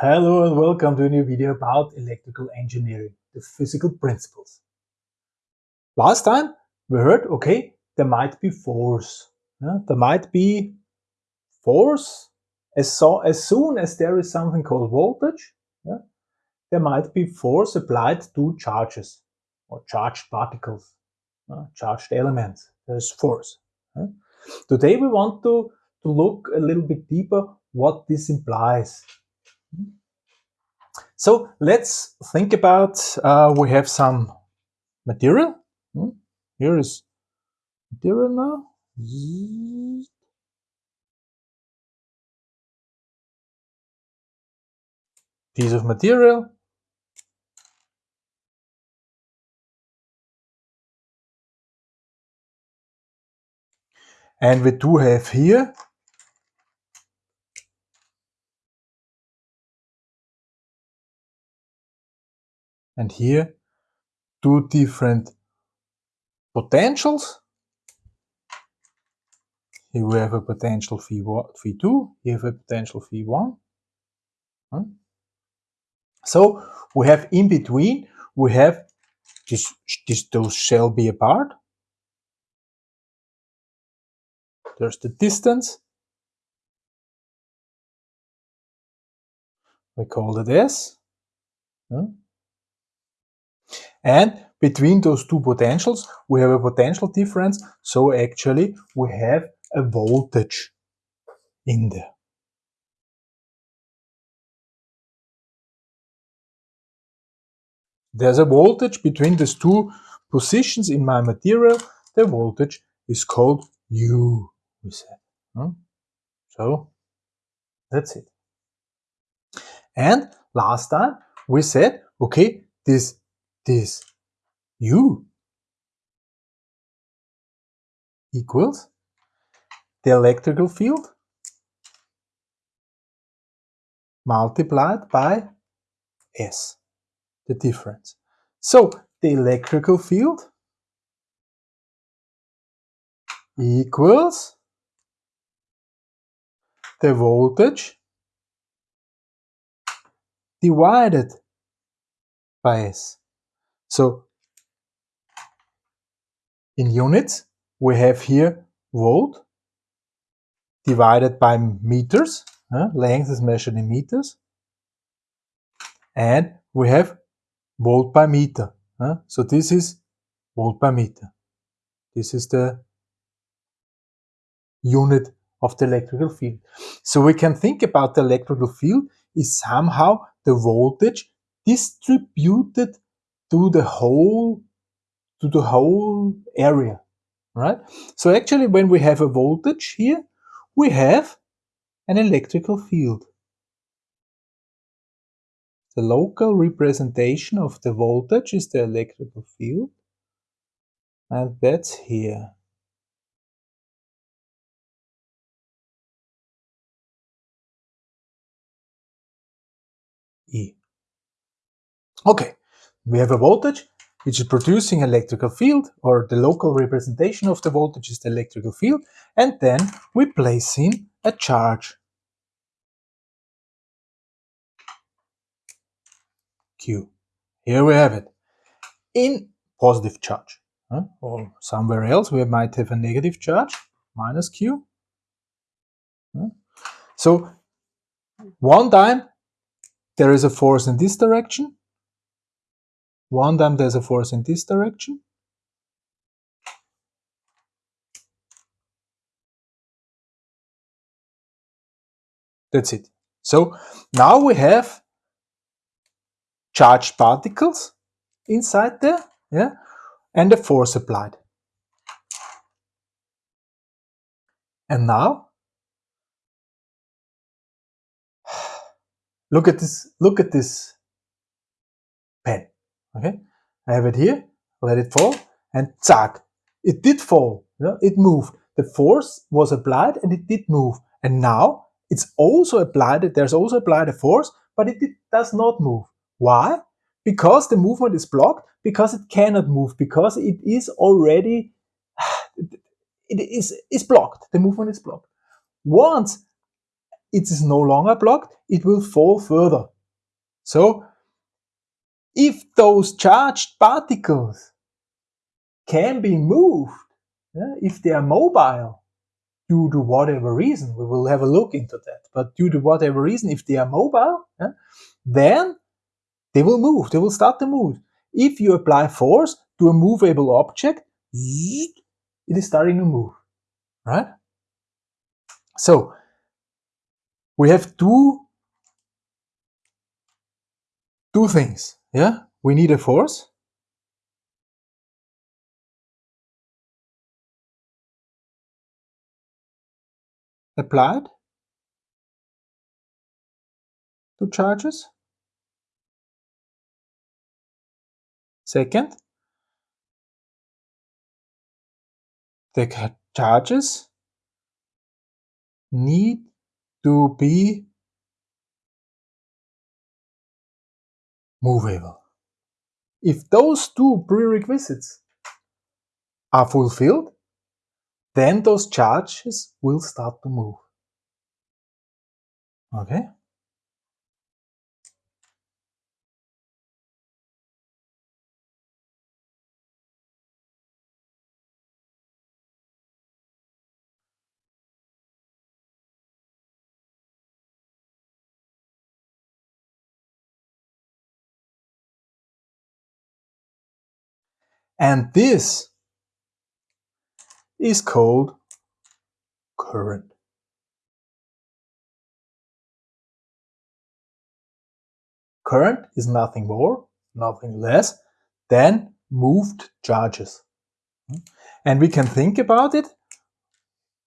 Hello and welcome to a new video about electrical engineering, the physical principles. Last time we heard, okay, there might be force. Yeah? There might be force as, so, as soon as there is something called voltage, yeah? there might be force applied to charges or charged particles, charged elements. There's force. Yeah? Today we want to, to look a little bit deeper what this implies. So let's think about, uh, we have some material. Here is material now. Piece of material. And we do have here and here two different potentials. Here we have a potential V1, V2, here we have a potential V1. Hmm? So we have in between, we have this, this those shall be apart. There's the distance. We call it S. Hmm? And between those two potentials, we have a potential difference. So actually, we have a voltage in there. There's a voltage between these two positions in my material. The voltage is called U, we said. Hmm? So that's it. And last time we said, okay, this this U equals the electrical field multiplied by S, the difference. So the electrical field equals the voltage divided by S. So in units, we have here volt divided by meters. Uh, length is measured in meters. And we have volt per meter. Uh, so this is volt per meter. This is the unit of the electrical field. So we can think about the electrical field is somehow the voltage distributed to the whole to the whole area right? So actually when we have a voltage here we have an electrical field. The local representation of the voltage is the electrical field. And that's here. E. Okay, we have a voltage which is producing electrical field or the local representation of the voltage is the electrical field and then we place in a charge Q. Here we have it in positive charge huh? or somewhere else we might have a negative charge minus Q. Huh? So one time there is a force in this direction one time there's a force in this direction. That's it. So now we have charged particles inside there, yeah, and a force applied. And now look at this look at this pen Okay, I have it here, let it fall, and zack, it did fall, know, it moved. The force was applied and it did move. And now it's also applied, there's also applied a force, but it, does not move. Why? Because the movement is blocked, because it cannot move, because it is already, it is, is blocked, the movement is blocked. Once it is no longer blocked, it will fall further. So if those charged particles can be moved, yeah, if they are mobile, due to whatever reason, we will have a look into that, but due to whatever reason, if they are mobile, yeah, then they will move, they will start to move. If you apply force to a movable object, it is starting to move, right? So, we have two, two things, yeah? We need a force, applied to charges. Second, the charges need to be movable. If those two prerequisites are fulfilled, then those charges will start to move. Okay? And this is called current. Current is nothing more, nothing less than moved charges. And we can think about it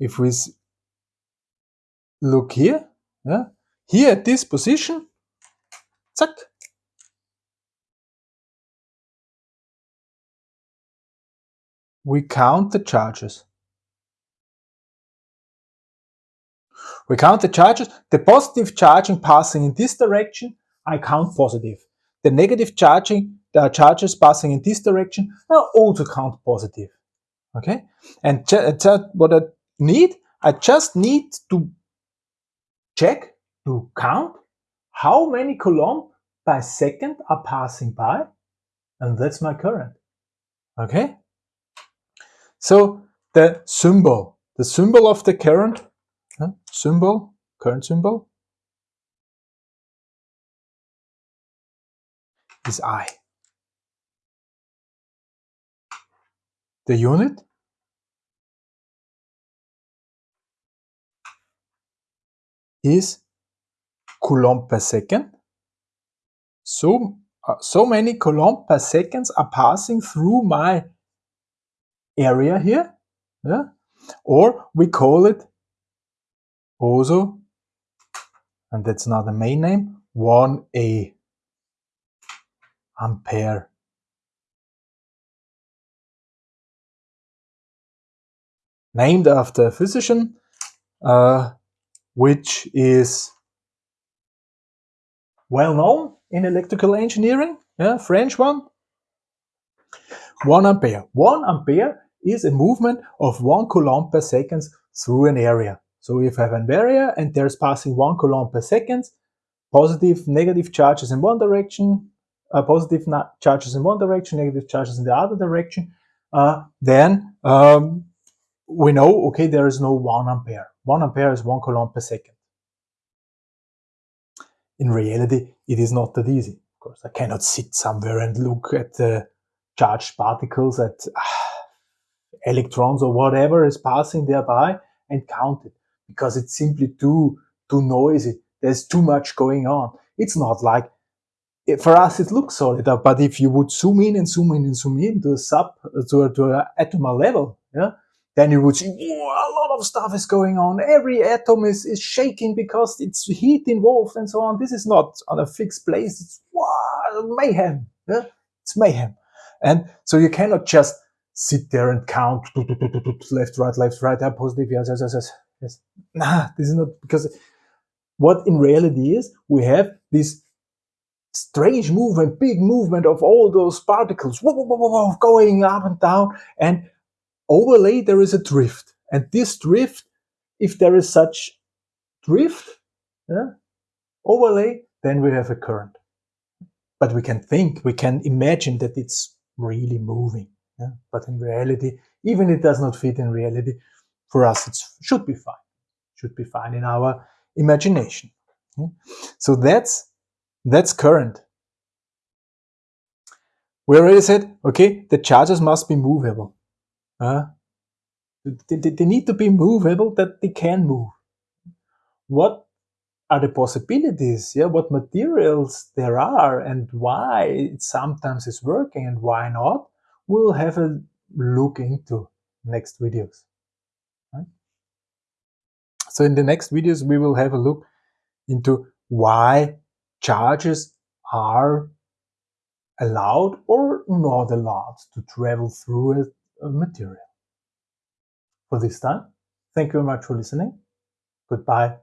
if we look here, yeah, here at this position, zack, we count the charges. We count the charges. The positive charging passing in this direction, I count positive. The negative charging, the charges passing in this direction, I also count positive. Okay? And uh, what I need, I just need to check, to count how many coulomb per second are passing by, and that's my current. Okay? So the symbol, the symbol of the current, symbol, current symbol, is I. The unit is coulomb per second. So, uh, so many coulomb per seconds are passing through my area here, yeah? or we call it also, and that's not the main name, 1A ampere. Named after a physician, uh, which is well known in electrical engineering, yeah, French one. 1 ampere. 1 ampere is a movement of 1 coulomb per second through an area. So if I have an area and there's passing 1 coulomb per second, positive, negative charges in one direction, uh, positive charges in one direction, negative charges in the other direction, uh, then um, we know, okay, there is no 1 ampere. 1 ampere is 1 coulomb per second. In reality, it is not that easy. Of course, I cannot sit somewhere and look at the charged particles, at electrons or whatever is passing thereby and count it because it's simply too too noisy. There's too much going on. It's not like for us it looks solid, uh, but if you would zoom in and zoom in and zoom in to a sub uh, to a, to a atomic level, yeah, then you would see a lot of stuff is going on. Every atom is, is shaking because it's heat involved and so on. This is not on a fixed place. It's wow, mayhem. Yeah? It's mayhem. And so you cannot just sit there and count left, right, left, right, yeah, positive, yes, yes, yes, yes, yes. Nah, this is not because what in reality is we have this strange movement, big movement of all those particles whoa, whoa, whoa, going up and down, and overlay there is a drift. And this drift, if there is such drift, yeah, overlay, then we have a current. But we can think, we can imagine that it's really moving. Yeah? But in reality, even it does not fit in reality, for us it should be fine. Should be fine in our imagination. Yeah? So that's that's current. We already said, okay, the charges must be movable. Uh, they, they need to be movable that they can move. What are the possibilities? Yeah, what materials there are and why it sometimes is working and why not? We'll have a look into next videos. So in the next videos, we will have a look into why charges are allowed or not allowed to travel through a, a material. For this time, thank you very much for listening. Goodbye.